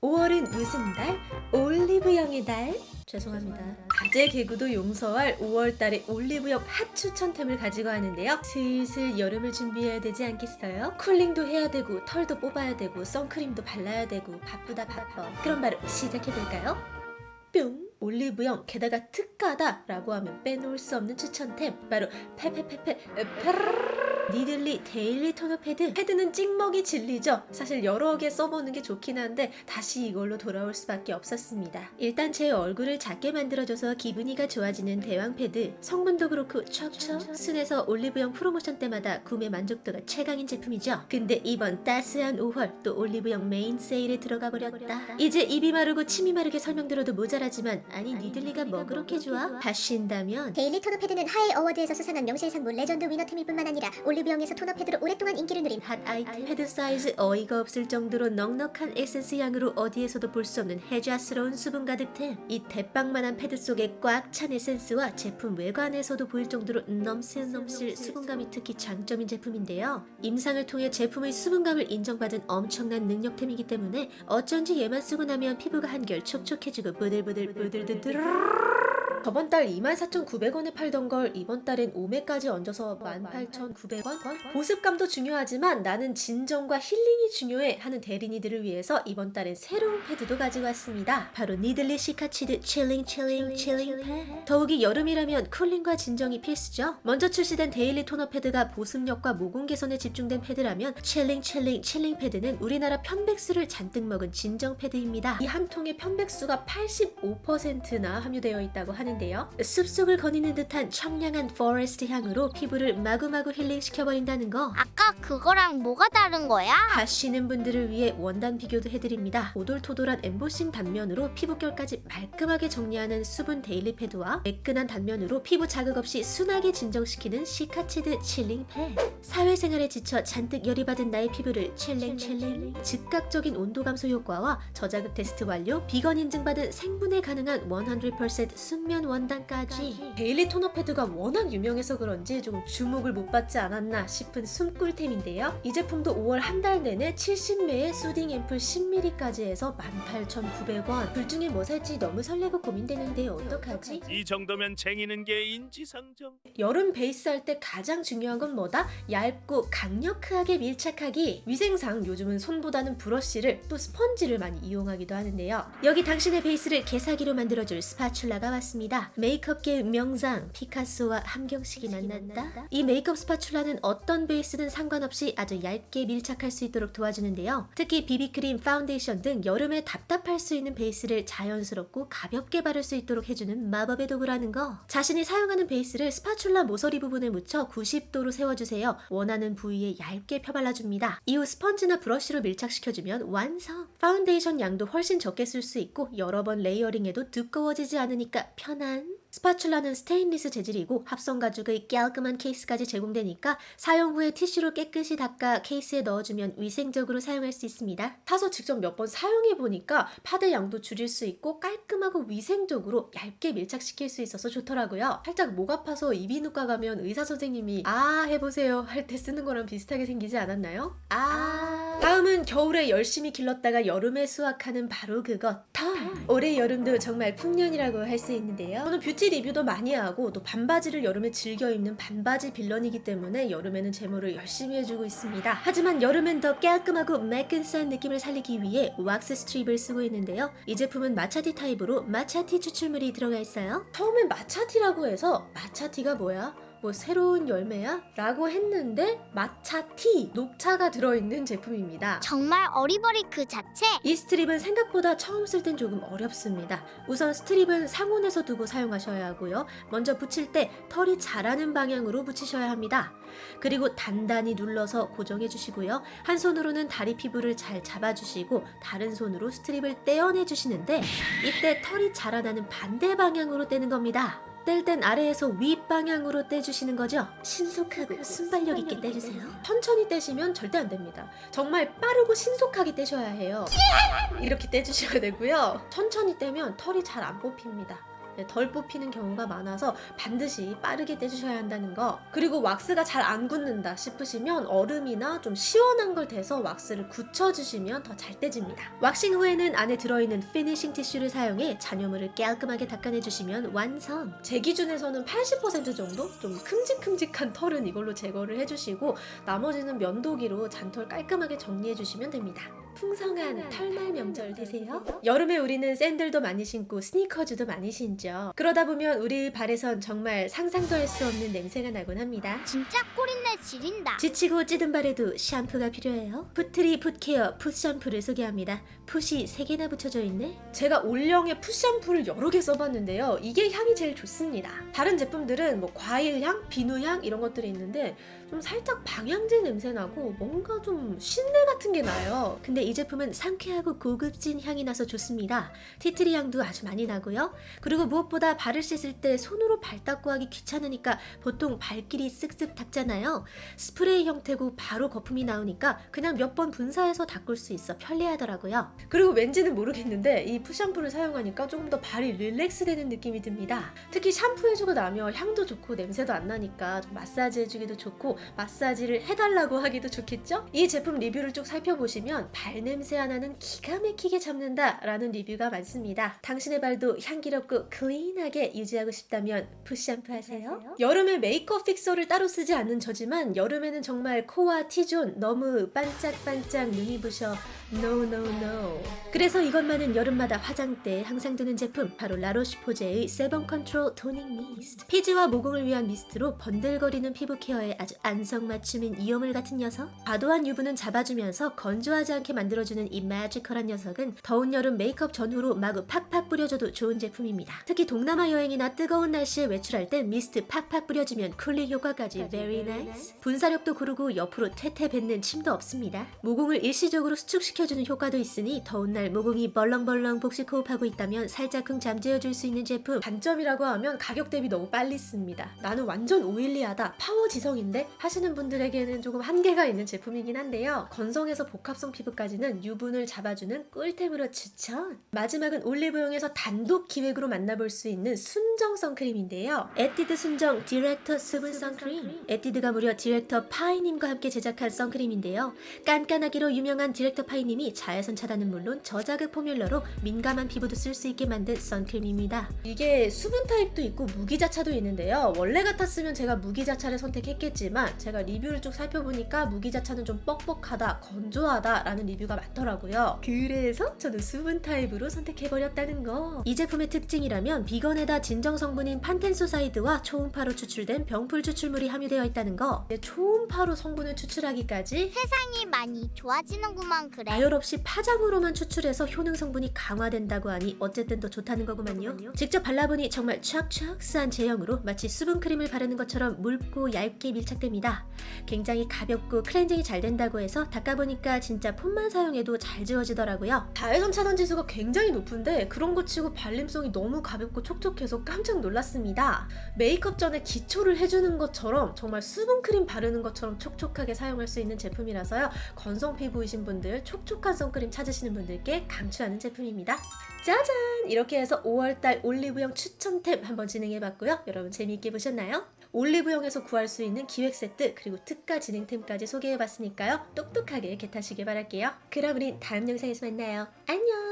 5월은 무슨 달? 올리브영의 달? 죄송합니다. 가재 개구도 용서할 5월달의 올리브영 핫 추천템을 가지고 왔는데요. 슬슬 여름을 준비해야 되지 않겠어요? cooling도 해야 되고 털도 뽑아야 되고 선크림도 발라야 되고 바쁘다 바빠. 그럼 바로 시작해볼까요? 뿅! 올리브영 게다가 특가다 라고 하면 빼놓을 수 없는 추천템 바로 페페페페 페르르 니들리 daily 토너 패드? 패드는 찍먹이 진리죠. 사실 여러 개 써보는 게 좋긴 한데 다시 이걸로 돌아올 수밖에 없었습니다. 일단 제 얼굴을 작게 만들어줘서 기분이가 좋아지는 대왕 패드. 성분도 그렇고 척척 순에서 올리브영 프로모션 때마다 구매 만족도가 최강인 제품이죠. 근데 이번 따스한 5월 또 올리브영 메인 세일에 들어가 버렸다. 이제 입이 마르고 침이 마르게 설명드려도 모자라지만 아니 니들리가 뭐 그렇게 좋아? 하신다면 daily 토너 패드는 화해 award에서 수상한 명실상부 legend winner템일 뿐만 아니라 올리브영에서 토너 패드로 오랫동안 인기를 누린 핫 아이템. 패드 사이즈 어이가 없을 정도로 넉넉한 에센스 양으로 어디에서도 볼 수 없는 해자스러운 수분 가득템. 이 대빵만한 패드 속에 꽉 찬 에센스와 제품 외관에서도 보일 정도로 넘실넘실 수분감이 특히 장점인 제품인데요. 임상을 통해 제품의 수분감을 인정받은 엄청난 능력템이기 때문에 어쩐지 얘만 쓰고 나면 피부가 한결 촉촉해지고 부들부들 부들부들 저번 달 24,900원에 팔던 걸 이번 달엔 5매까지 얹어서 18,900원? 보습감도 중요하지만 나는 진정과 힐링이 중요해 하는 대리니들을 위해서 이번 달엔 새로운 패드도 가지고 왔습니다. 바로 니들리 시카치드 chilling chilling chilling 패드. 더욱이 여름이라면 cooling과 진정이 필수죠. 먼저 출시된 daily 토너 패드가 보습력과 모공 개선에 집중된 패드라면 chilling chilling chilling 패드는 우리나라 편백수를 잔뜩 먹은 진정 패드입니다. 이 한 통의 편백수가 85%나 함유되어 있다고 하는데요. 숲속을 거니는 듯한 청량한 forest 향으로 피부를 마구마구 힐링시켜버린다는 거 아까 그거랑 뭐가 다른 거야? 하시는 분들을 위해 원단 비교도 해드립니다. 오돌토돌한 엠보싱 단면으로 피부결까지 말끔하게 정리하는 수분 daily 패드와 매끈한 단면으로 피부 자극 없이 순하게 진정시키는 시카치드 chilling 패드 사회생활에 지쳐 잔뜩 열이 받은 나의 피부를 chilling chilling 즉각적인 온도 감소 효과와 저자극 테스트 완료 비건 인증받은 생분해 가능한 100% 순면 원단까지 daily 토너 패드가 워낙 유명해서 그런지 조금 주목을 못 받지 않았나 싶은 숨꿀템인데요. 이 제품도 5월 한 달 내내 70매에 soothing 앰플 10ml까지 해서 18,900원 둘 중에 뭐 살지 너무 설레고 고민되는데 어떡하지? 이 정도면 쟁이는 게 인지상정. 여름 베이스 할 때 가장 중요한 건 뭐다? 얇고 강력하게 밀착하기 위생상 요즘은 손보다는 브러쉬를 또 스펀지를 많이 이용하기도 하는데요 여기 당신의 베이스를 개사기로 만들어줄 spatula가 왔습니다 메이크업계의 명장 피카소와 함경식이 만났다 이 메이크업 spatula는 어떤 베이스든 상관없이 아주 얇게 밀착할 수 있도록 도와주는데요 특히 비비크림, 파운데이션 등 여름에 답답할 수 있는 베이스를 자연스럽고 가볍게 바를 수 있도록 해주는 마법의 도구라는 거 자신이 사용하는 베이스를 spatula 모서리 부분에 묻혀 90도로 세워주세요. 원하는 부위에 얇게 펴발라줍니다. 이후 스펀지나 브러쉬로 밀착시켜주면 완성! 파운데이션 양도 훨씬 적게 쓸 수 있고 여러 번 layering해도 두꺼워지지 않으니까 편한 spatula는 스테인리스 재질이고 합성 가죽의 깔끔한 케이스까지 제공되니까 사용 후에 티슈로 깨끗이 닦아 케이스에 넣어주면 위생적으로 사용할 수 있습니다. 타서 직접 몇 번 사용해 보니까 파데 양도 줄일 수 있고 깔끔하고 위생적으로 얇게 밀착시킬 수 있어서 좋더라고요. 살짝 목 아파서 이비인후과 가면 의사 선생님이 아 해보세요 할 때 쓰는 거랑 비슷하게 생기지 않았나요? 아 다음은 겨울에 열심히 길렀다가 여름에 수확하는 바로 그것 털! 올해 여름도 정말 풍년이라고 할 수 있는데요. 저는 뷰티 리뷰도 많이 하고 또 반바지를 여름에 즐겨 입는 반바지 villain이기 때문에 여름에는 제모를 열심히 해주고 있습니다. 하지만 여름엔 더 깔끔하고 매끈한 느낌을 살리기 위해 왁스 strip을 쓰고 있는데요. 이 제품은 matcha tea 타입으로 matcha tea 추출물이 들어가 있어요. 처음엔 matcha tea라고 해서 matcha tea가 뭐야? 뭐 새로운 열매야? 라고 했는데 matcha tea 녹차가 들어있는 제품입니다. 정말 어리버리 그 자체? 이 strip은 생각보다 처음 쓸 땐 조금 어렵습니다. 우선 strip은 상온에서 두고 사용하셔야 하고요. 먼저 붙일 때 털이 자라는 방향으로 붙이셔야 합니다. 그리고 단단히 눌러서 고정해 주시고요. 한 손으로는 다리 피부를 잘 잡아주시고 다른 손으로 strip을 떼어내 주시는데 이때 털이 자라나는 반대 방향으로 떼는 겁니다. 뗄 땐 아래에서 윗방향으로 떼주시는 거죠? 신속하고 순발력 있게 떼주세요. 천천히 떼시면 절대 안 됩니다. 정말 빠르고 신속하게 떼셔야 해요. 이렇게 떼주셔야 되고요. 천천히 떼면 털이 잘 안 뽑힙니다. 네, 덜 뽑히는 경우가 많아서 반드시 빠르게 떼주셔야 한다는 거. 그리고 왁스가 잘 안 굳는다 싶으시면 얼음이나 좀 시원한 걸 대서 왁스를 굳혀주시면 더 잘 떼집니다. 왁싱 후에는 안에 들어있는 finishing 티슈를 사용해 잔여물을 깔끔하게 닦아내주시면 완성. 제 기준에서는 80% 정도 좀 큼직큼직한 털은 이걸로 제거를 해주시고 나머지는 면도기로 잔털 깔끔하게 정리해주시면 됩니다. 풍성한 털날 명절 되세요. 여름에 우리는 샌들도 많이 신고 스니커즈도 많이 신죠. 그러다 보면 우리 발에선 정말 상상도 할 수 없는 냄새가 나곤 합니다. 진짜 꼬린내 지린다. 지치고 찌든 발에도 샴푸가 필요해요. 푸트리 foot care foot 샴푸를 소개합니다. 풋이 3개나 붙여져 있네. 제가 올영의 foot 샴푸를 여러 개 써봤는데요. 이게 향이 제일 좋습니다. 다른 제품들은 뭐 과일향, 비누향 이런 것들이 있는데 좀 살짝 방향제 냄새 나고 뭔가 좀 신내 같은 게 나요. 근데 이 제품은 상쾌하고 고급진 향이 나서 좋습니다. tea tree 향도 아주 많이 나고요. 그리고 무엇보다 발을 씻을 때 손으로 발 닦고 하기 귀찮으니까 보통 발끼리 쓱쓱 닦잖아요. 스프레이 형태고 바로 거품이 나오니까 그냥 몇 번 분사해서 닦을 수 있어 편리하더라고요. 그리고 왠지는 모르겠는데 이 foot 샴푸를 사용하니까 조금 더 발이 relax 되는 느낌이 듭니다. 특히 샴푸해주고 나면 향도 좋고 냄새도 안 나니까 좀 마사지 해주기도 좋고 마사지를 해달라고 하기도 좋겠죠? 이 제품 리뷰를 쭉 살펴보시면 발 냄새 하나는 기가 막히게 잡는다 라는 리뷰가 많습니다. 당신의 발도 향기롭고 clean하게 유지하고 싶다면 foot 샴푸 하세요. 여름에 메이크업 fixer를 따로 쓰지 않는 저지만 여름에는 정말 코와 T zone 너무 반짝반짝 눈이 부셔 No no no. 그래서 이것만은 여름마다 화장대에 항상 두는 제품 바로 라로슈포제의 Sebum Control Toning Mist. 피지와 모공을 위한 mist로 번들거리는 피부 케어에 아주 안성맞춤인 요물 같은 녀석. 과도한 유분은 잡아주면서 건조하지 않게 만들어주는 이 magical한 녀석은 더운 여름 메이크업 전후로 마구 팍팍 뿌려줘도 좋은 제품입니다. 특히 동남아 여행이나 뜨거운 날씨에 외출할 땐 미스트 팍팍 뿌려주면 cooling 효과까지 very nice. 분사력도 고르고 옆으로 퇴퇴 뱉는 침도 없습니다. 모공을 일시적으로 수축시 켜주는 효과도 있으니 더운 날 모공이 벌렁벌렁 복식 호흡하고 있다면 살짝쿵 잠재워줄 수 있는 제품. 단점이라고 하면 가격 대비 너무 빨리 씁니다. 나는 완전 oily하다 파워 지성인데 하시는 분들에게는 조금 한계가 있는 제품이긴 한데요. 건성에서 복합성 피부까지는 유분을 잡아주는 꿀템으로 추천. 마지막은 올리브영에서 단독 기획으로 만나볼 수 있는 순정 선크림인데요. 에뛰드 순정 디렉터 수분 선크림. 에뛰드가 무려 디렉터 파이님과 함께 제작한 선크림인데요. 깐깐하기로 유명한 디렉터 파이님 이 자외선 차단은 물론 저자극 formula로 민감한 피부도 쓸 수 있게 만든 선크림입니다. 이게 수분 타입도 있고 무기자차도 있는데요. 원래 같았으면 제가 무기자차를 선택했겠지만 제가 리뷰를 쭉 살펴보니까 무기자차는 좀 뻑뻑하다, 건조하다 라는 리뷰가 많더라고요. 그래서 저도 수분 타입으로 선택해버렸다는 거. 이 제품의 특징이라면 비건에다 진정 성분인 판텐소사이드와 초음파로 추출된 병풀 추출물이 함유되어 있다는 거. 초음파로 성분을 추출하기까지 세상이 많이 좋아지는구만 그래. 가열 없이 파장으로만 추출해서 효능 성분이 강화된다고 하니 어쨌든 더 좋다는 거구만요. 직접 발라보니 정말 촥촥스한 제형으로 마치 수분크림을 바르는 것처럼 묽고 얇게 밀착됩니다. 굉장히 가볍고 클렌징이 잘 된다고 해서 닦아보니까 진짜 폼만 사용해도 잘 지워지더라고요. 자외선 차단 지수가 굉장히 높은데 그런 거 치고 발림성이 너무 가볍고 촉촉해서 깜짝 놀랐습니다. 메이크업 전에 기초를 해주는 것처럼 정말 수분크림 바르는 것처럼 촉촉하게 사용할 수 있는 제품이라서요. 건성 피부이신 분들, 촉촉 한 선크림 찾으시는 분들께 강추하는 제품입니다. 짜잔! 이렇게 해서 5월달 올리브영 추천템 한번 진행해봤고요. 여러분 재미있게 보셨나요? 올리브영에서 구할 수 있는 기획 세트 그리고 특가 진행템까지 소개해봤으니까요. 똑똑하게 개타시길 바랄게요. 그럼 우린 다음 영상에서 만나요. 안녕!